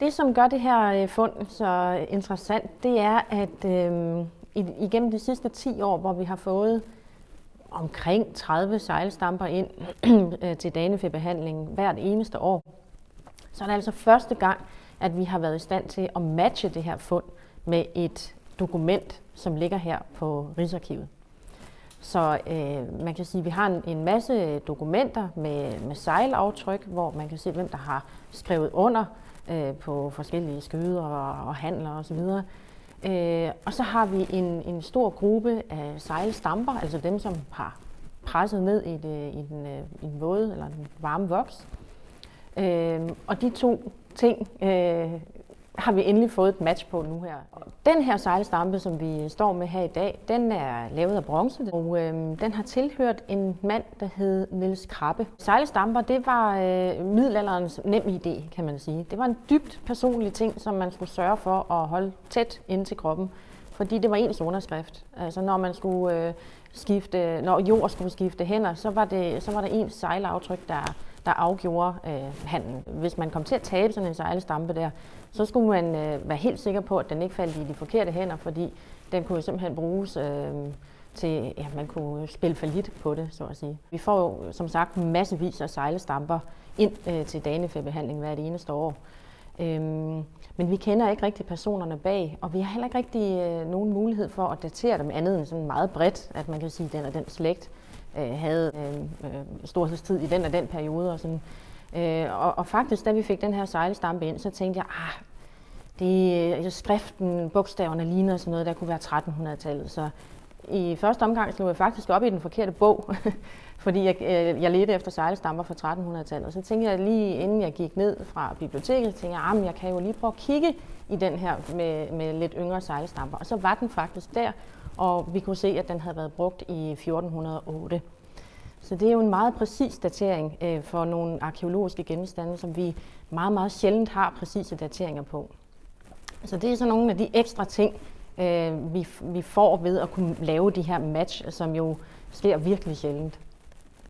Det, som gør det her øh, fund så interessant, det er, at øh, igennem de sidste 10 år, hvor vi har fået omkring 30 sejlstamper ind øh, til danefebehandling hvert eneste år, så er det altså første gang, at vi har været i stand til at matche det her fund med et dokument, som ligger her på Rigsarkivet. Så øh, man kan sige, at vi har en, en masse dokumenter med, med sejlaftryk, hvor man kan se, hvem der har skrevet under øh, på forskellige skøder og, og handler osv. Øh, og så har vi en, en stor gruppe af sejlstamper, altså dem, som har presset ned i, det, i, den, øh, i en våde eller en varme voks. Øh, og de to ting øh, har vi endelig fået et match på nu her. Og Den her sejlstampe, som vi står med her i dag, den er lavet af bronze, og øh, den har tilhørt en mand, der hed Niels Krabbe. Sejlstamper, det var øh, middelalderens nem idé, kan man sige. Det var en dybt personlig ting, som man skulle sørge for at holde tæt ind til kroppen, fordi det var ens underskrift. Altså når man skulle øh, skifte, når jord skulle skifte hænder, så var det, så var det ens sejlaftryk, der der afgjorde øh, handlen. Hvis man kom til at tabe sådan en sejlestampe der, så skulle man øh, være helt sikker på, at den ikke faldt i de forkerte hænder, fordi den kunne simpelthen bruges øh, til, ja, man kunne spille for lidt på det, så at sige. Vi får jo som sagt massevis af sejlestamper ind øh, til danefæbehandling hvert eneste år. Øhm, men vi kender ikke rigtig personerne bag, og vi har heller ikke rigtig øh, nogen mulighed for at datere dem andet end sådan meget bredt, at man kan sige, at den er den slægt øh, havde øh, øh, storhedstid i den og den periode. Og, sådan. Øh, og, og faktisk, da vi fik den her sejlstampe ind, så tænkte jeg, ah, det, øh, skriften, bogstaverne ligner sådan noget, der kunne være 1300-tallet. Så i første omgang slog jeg faktisk op i den forkerte bog, fordi jeg, øh, jeg ledte efter sejlstamper fra 1300-tallet. Og så tænkte jeg lige inden jeg gik ned fra biblioteket, tænkte jeg, ah, at jeg kan jo lige prøve at kigge i den her med, med lidt yngre sejlstamper. Og så var den faktisk der, og vi kunne se, at den havde været brugt i 1408. Så det er jo en meget præcis datering øh, for nogle arkeologiske genstande, som vi meget, meget sjældent har præcise dateringer på. Så det er så nogle af de ekstra ting, øh, vi, vi får ved at kunne lave de her match, som jo sker virkelig sjældent.